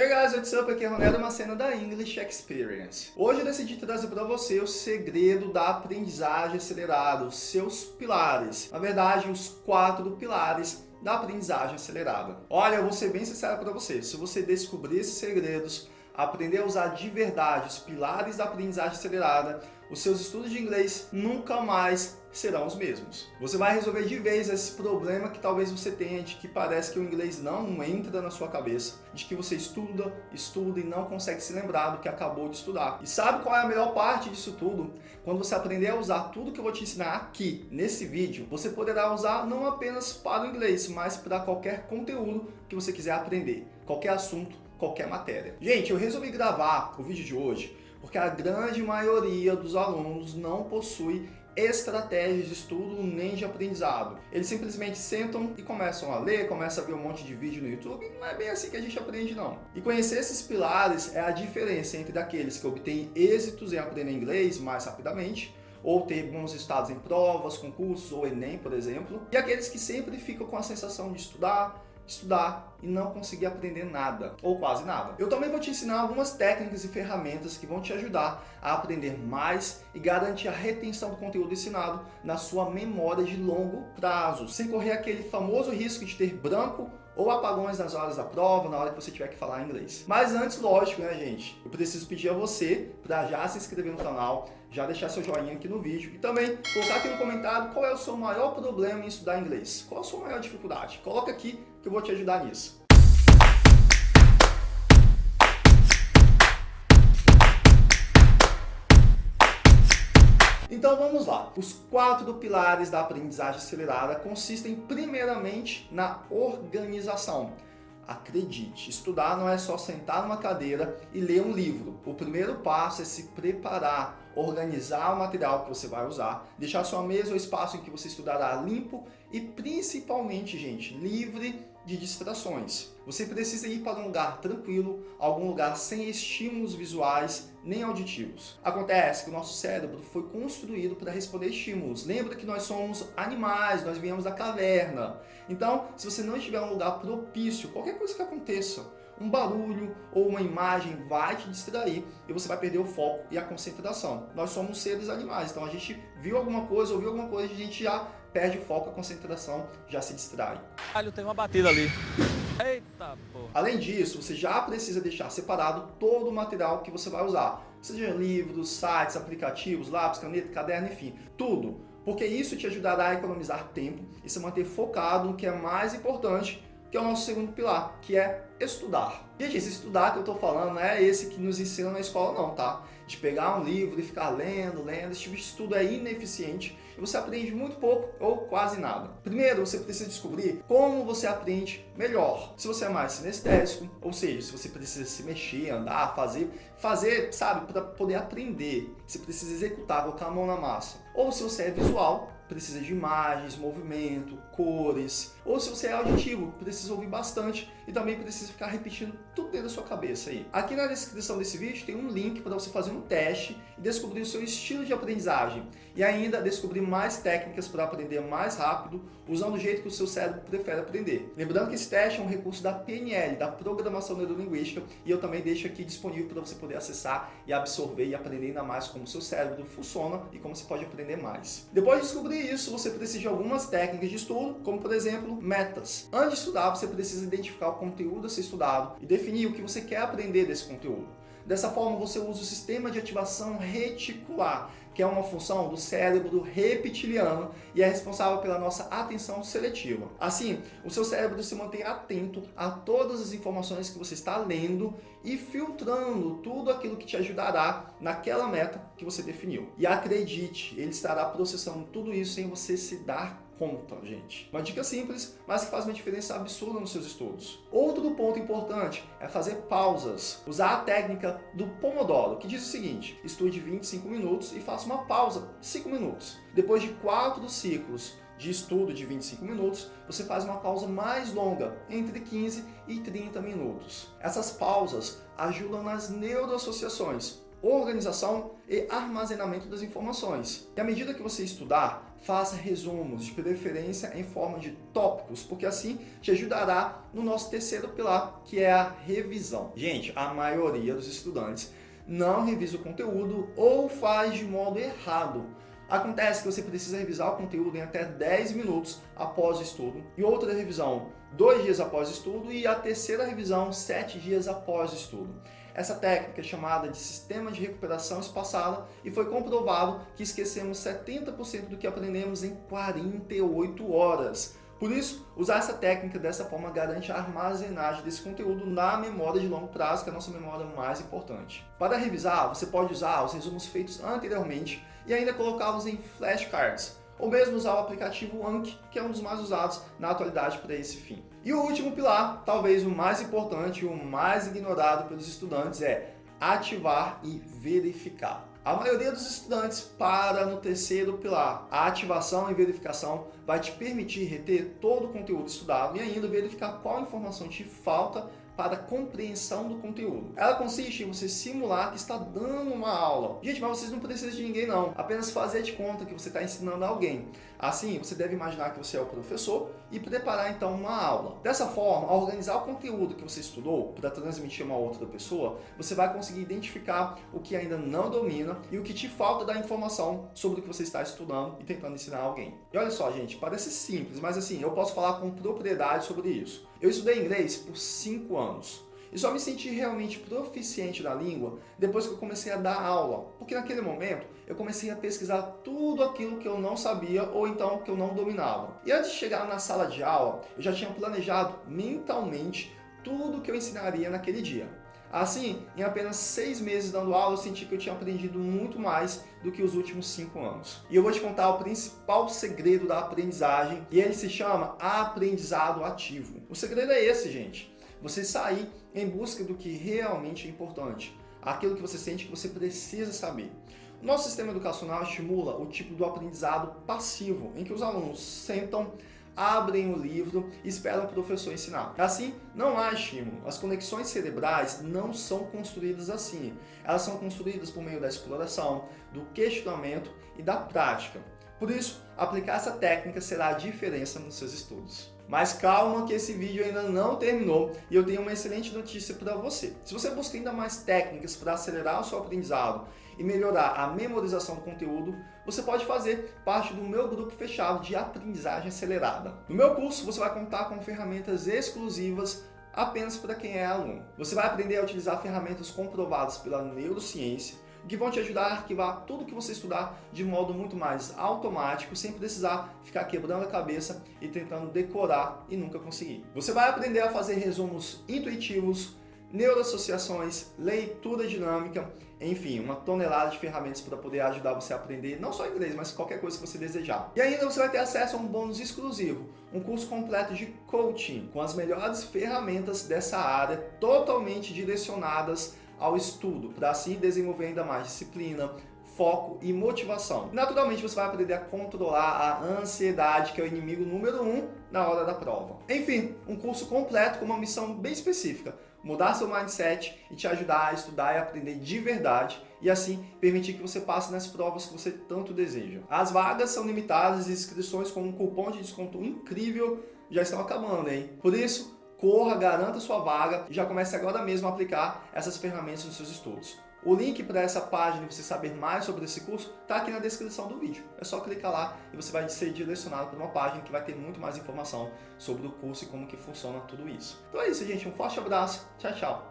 Hey guys, what's up? Aqui é Ronaldo Macena da English Experience. Hoje eu decidi trazer para você o segredo da aprendizagem acelerada, os seus pilares. Na verdade, os quatro pilares da aprendizagem acelerada. Olha, eu vou ser bem sincero para você. Se você descobrir esses segredos, aprender a usar de verdade os pilares da aprendizagem acelerada, os seus estudos de inglês nunca mais serão os mesmos. Você vai resolver de vez esse problema que talvez você tenha de que parece que o inglês não entra na sua cabeça, de que você estuda, estuda e não consegue se lembrar do que acabou de estudar. E sabe qual é a melhor parte disso tudo? Quando você aprender a usar tudo que eu vou te ensinar aqui, nesse vídeo, você poderá usar não apenas para o inglês, mas para qualquer conteúdo que você quiser aprender, qualquer assunto, qualquer matéria. Gente, eu resolvi gravar o vídeo de hoje porque a grande maioria dos alunos não possui estratégias de estudo nem de aprendizado. Eles simplesmente sentam e começam a ler, começam a ver um monte de vídeo no YouTube não é bem assim que a gente aprende não. E conhecer esses pilares é a diferença entre daqueles que obtêm êxitos em aprender inglês mais rapidamente ou ter bons resultados em provas, concursos ou Enem, por exemplo, e aqueles que sempre ficam com a sensação de estudar, estudar e não conseguir aprender nada, ou quase nada. Eu também vou te ensinar algumas técnicas e ferramentas que vão te ajudar a aprender mais e garantir a retenção do conteúdo ensinado na sua memória de longo prazo, sem correr aquele famoso risco de ter branco ou apagões nas horas da prova, na hora que você tiver que falar inglês. Mas antes, lógico, né, gente? Eu preciso pedir a você para já se inscrever no canal, já deixar seu joinha aqui no vídeo e também colocar aqui no comentário qual é o seu maior problema em estudar inglês. Qual a sua maior dificuldade? Coloca aqui que eu vou te ajudar nisso. Então vamos lá. Os quatro pilares da aprendizagem acelerada consistem primeiramente na organização. Acredite, estudar não é só sentar numa cadeira e ler um livro. O primeiro passo é se preparar, organizar o material que você vai usar, deixar sua mesa ou espaço em que você estudará limpo e principalmente, gente, livre de distrações. Você precisa ir para um lugar tranquilo, algum lugar sem estímulos visuais nem auditivos. Acontece que o nosso cérebro foi construído para responder estímulos. Lembra que nós somos animais, nós viemos da caverna. Então, se você não estiver em um lugar propício, qualquer coisa que aconteça, um barulho ou uma imagem vai te distrair e você vai perder o foco e a concentração. Nós somos seres animais, então a gente viu alguma coisa, ouviu alguma coisa, a gente já perde o foco, a concentração, já se distrai. Olha, tem uma batida ali. Eita, porra. Além disso, você já precisa deixar separado todo o material que você vai usar. Seja livros, sites, aplicativos, lápis, caneta, caderno, enfim, tudo. Porque isso te ajudará a economizar tempo e se manter focado no que é mais importante que é o nosso segundo pilar, que é estudar. Gente, esse estudar que eu estou falando não é esse que nos ensina na escola não, tá? De pegar um livro e ficar lendo, lendo, esse tipo de estudo é ineficiente e você aprende muito pouco ou quase nada. Primeiro, você precisa descobrir como você aprende melhor. Se você é mais sinestésico, ou seja, se você precisa se mexer, andar, fazer, fazer, sabe, para poder aprender. Você precisa executar, colocar a mão na massa. Ou se você é visual, precisa de imagens, movimento, cores. Ou se você é auditivo, precisa ouvir bastante e também precisa ficar repetindo tudo dentro da sua cabeça aí. Aqui na descrição desse vídeo tem um link para você fazer um teste e descobrir o seu estilo de aprendizagem e ainda descobrir mais técnicas para aprender mais rápido usando o jeito que o seu cérebro prefere aprender. Lembrando que esse teste é um recurso da PNL, da Programação Neurolinguística e eu também deixo aqui disponível para você poder acessar e absorver e aprender ainda mais como o seu cérebro funciona e como você pode aprender mais. Depois de descobrir isso, você precisa de algumas técnicas de estudo, como por exemplo, metas. Antes de estudar, você precisa identificar o conteúdo a ser estudado e definir o que você quer aprender desse conteúdo. Dessa forma, você usa o sistema de ativação reticular, que é uma função do cérebro reptiliano e é responsável pela nossa atenção seletiva. Assim, o seu cérebro se mantém atento a todas as informações que você está lendo e filtrando tudo aquilo que te ajudará naquela meta que você definiu. E acredite, ele estará processando tudo isso sem você se dar conta, gente. Uma dica simples, mas que faz uma diferença absurda nos seus estudos. Outro ponto importante é fazer pausas. Usar a técnica do Pomodoro, que diz o seguinte, estude 25 minutos e faça uma pausa, 5 minutos. Depois de 4 ciclos de estudo de 25 minutos, você faz uma pausa mais longa, entre 15 e 30 minutos. Essas pausas ajudam nas neuroassociações, organização e armazenamento das informações. E à medida que você estudar, faça resumos, de preferência em forma de tópicos, porque assim te ajudará no nosso terceiro pilar, que é a revisão. Gente, a maioria dos estudantes não revisa o conteúdo ou faz de modo errado. Acontece que você precisa revisar o conteúdo em até 10 minutos após o estudo, e outra revisão dois dias após o estudo, e a terceira revisão sete dias após o estudo. Essa técnica é chamada de sistema de recuperação espaçada e foi comprovado que esquecemos 70% do que aprendemos em 48 horas. Por isso, usar essa técnica dessa forma garante a armazenagem desse conteúdo na memória de longo prazo, que é a nossa memória mais importante. Para revisar, você pode usar os resumos feitos anteriormente e ainda colocá-los em flashcards, ou mesmo usar o aplicativo Anki, que é um dos mais usados na atualidade para esse fim. E o último pilar, talvez o mais importante e o mais ignorado pelos estudantes, é ativar e verificar. A maioria dos estudantes para no terceiro pilar. A ativação e verificação vai te permitir reter todo o conteúdo estudado e ainda verificar qual informação te falta para compreensão do conteúdo. Ela consiste em você simular que está dando uma aula. Gente, mas vocês não precisam de ninguém não. Apenas fazer de conta que você está ensinando alguém. Assim, você deve imaginar que você é o professor e preparar então uma aula. Dessa forma, ao organizar o conteúdo que você estudou para transmitir a uma outra pessoa, você vai conseguir identificar o que ainda não domina e o que te falta da informação sobre o que você está estudando e tentando ensinar alguém. E olha só, gente, parece simples, mas assim, eu posso falar com propriedade sobre isso. Eu estudei inglês por 5 anos. E só me senti realmente proficiente na língua depois que eu comecei a dar aula. Porque naquele momento eu comecei a pesquisar tudo aquilo que eu não sabia ou então que eu não dominava. E antes de chegar na sala de aula, eu já tinha planejado mentalmente tudo que eu ensinaria naquele dia. Assim, em apenas seis meses dando aula, eu senti que eu tinha aprendido muito mais do que os últimos cinco anos. E eu vou te contar o principal segredo da aprendizagem, e ele se chama aprendizado ativo. O segredo é esse, gente. Você sair em busca do que realmente é importante, aquilo que você sente que você precisa saber. Nosso sistema educacional estimula o tipo do aprendizado passivo, em que os alunos sentam, abrem o livro e esperam o professor ensinar. Assim, não há estímulo. As conexões cerebrais não são construídas assim. Elas são construídas por meio da exploração, do questionamento e da prática. Por isso, aplicar essa técnica será a diferença nos seus estudos. Mas calma que esse vídeo ainda não terminou e eu tenho uma excelente notícia para você. Se você busca ainda mais técnicas para acelerar o seu aprendizado e melhorar a memorização do conteúdo, você pode fazer parte do meu grupo fechado de aprendizagem acelerada. No meu curso, você vai contar com ferramentas exclusivas apenas para quem é aluno. Você vai aprender a utilizar ferramentas comprovadas pela neurociência, que vão te ajudar a arquivar tudo que você estudar de modo muito mais automático, sem precisar ficar quebrando a cabeça e tentando decorar e nunca conseguir. Você vai aprender a fazer resumos intuitivos, neuroassociações, leitura dinâmica, enfim, uma tonelada de ferramentas para poder ajudar você a aprender não só inglês, mas qualquer coisa que você desejar. E ainda você vai ter acesso a um bônus exclusivo, um curso completo de coaching, com as melhores ferramentas dessa área, totalmente direcionadas ao estudo, para assim desenvolver ainda mais disciplina, foco e motivação. Naturalmente, você vai aprender a controlar a ansiedade, que é o inimigo número um na hora da prova. Enfim, um curso completo com uma missão bem específica, mudar seu mindset e te ajudar a estudar e aprender de verdade e assim permitir que você passe nas provas que você tanto deseja. As vagas são limitadas e inscrições com um cupom de desconto incrível já estão acabando, hein? Por isso, corra, garanta sua vaga e já comece agora mesmo a aplicar essas ferramentas nos seus estudos. O link para essa página e você saber mais sobre esse curso está aqui na descrição do vídeo. É só clicar lá e você vai ser direcionado para uma página que vai ter muito mais informação sobre o curso e como que funciona tudo isso. Então é isso, gente. Um forte abraço. Tchau, tchau.